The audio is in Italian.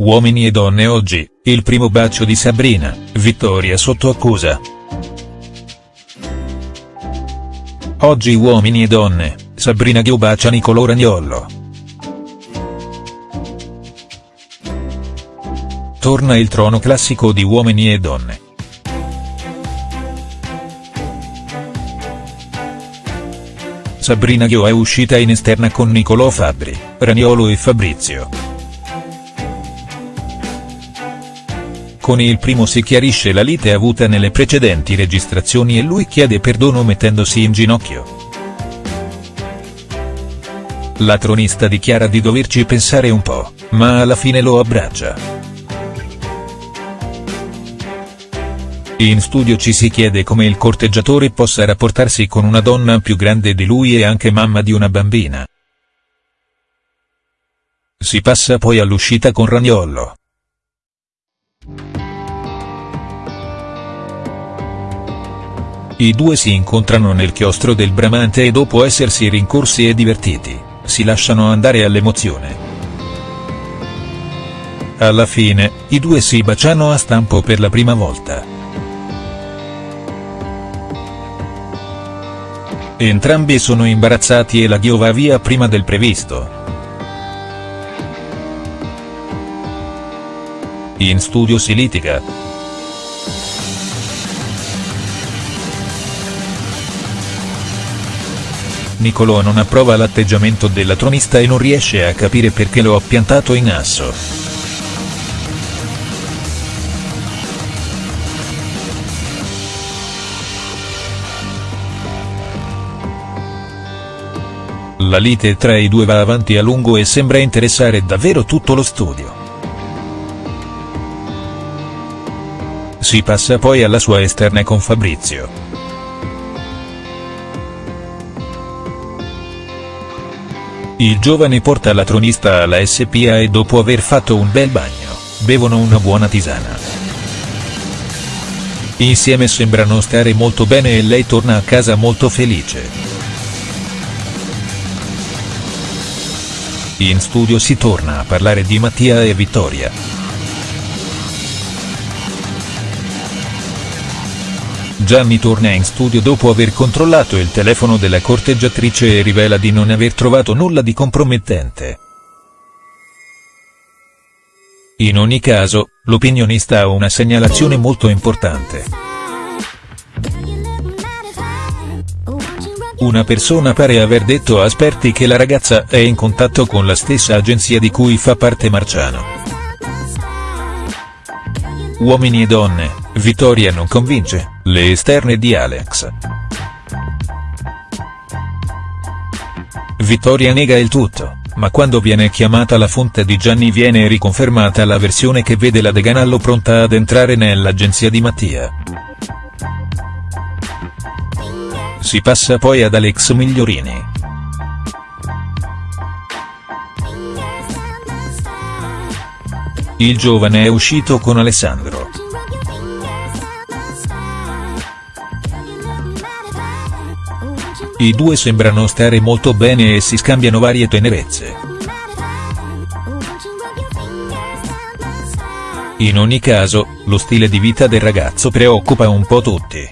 Uomini e donne oggi, il primo bacio di Sabrina, Vittoria sotto accusa. Oggi Uomini e donne, Sabrina Ghio bacia Nicolò Ragnollo. Torna il trono classico di Uomini e donne. Sabrina Ghio è uscita in esterna con Nicolò Fabbri, Ragnolo e Fabrizio. Con il primo si chiarisce la lite avuta nelle precedenti registrazioni e lui chiede perdono mettendosi in ginocchio. La tronista dichiara di doverci pensare un po', ma alla fine lo abbraccia. In studio ci si chiede come il corteggiatore possa rapportarsi con una donna più grande di lui e anche mamma di una bambina. Si passa poi all'uscita con Ragnollo. I due si incontrano nel chiostro del Bramante e dopo essersi rincorsi e divertiti, si lasciano andare all'emozione. Alla fine, i due si baciano a stampo per la prima volta. Entrambi sono imbarazzati e la Ghio va via prima del previsto. In studio si litiga. Nicolò non approva l'atteggiamento della tronista e non riesce a capire perché lo ha piantato in asso. La lite tra i due va avanti a lungo e sembra interessare davvero tutto lo studio. Si passa poi alla sua esterna con Fabrizio. Il giovane porta la tronista alla SPA e dopo aver fatto un bel bagno, bevono una buona tisana. Insieme sembrano stare molto bene e lei torna a casa molto felice. In studio si torna a parlare di Mattia e Vittoria. Gianni torna in studio dopo aver controllato il telefono della corteggiatrice e rivela di non aver trovato nulla di compromettente. In ogni caso, l'opinionista ha una segnalazione molto importante. Una persona pare aver detto a Sperti che la ragazza è in contatto con la stessa agenzia di cui fa parte Marciano. Uomini e donne, Vittoria non convince, le esterne di Alex. Vittoria nega il tutto, ma quando viene chiamata la fonte di Gianni viene riconfermata la versione che vede la Deganallo pronta ad entrare nell'agenzia di Mattia. Si passa poi ad Alex Migliorini. Il giovane è uscito con Alessandro. I due sembrano stare molto bene e si scambiano varie tenerezze. In ogni caso, lo stile di vita del ragazzo preoccupa un po' tutti.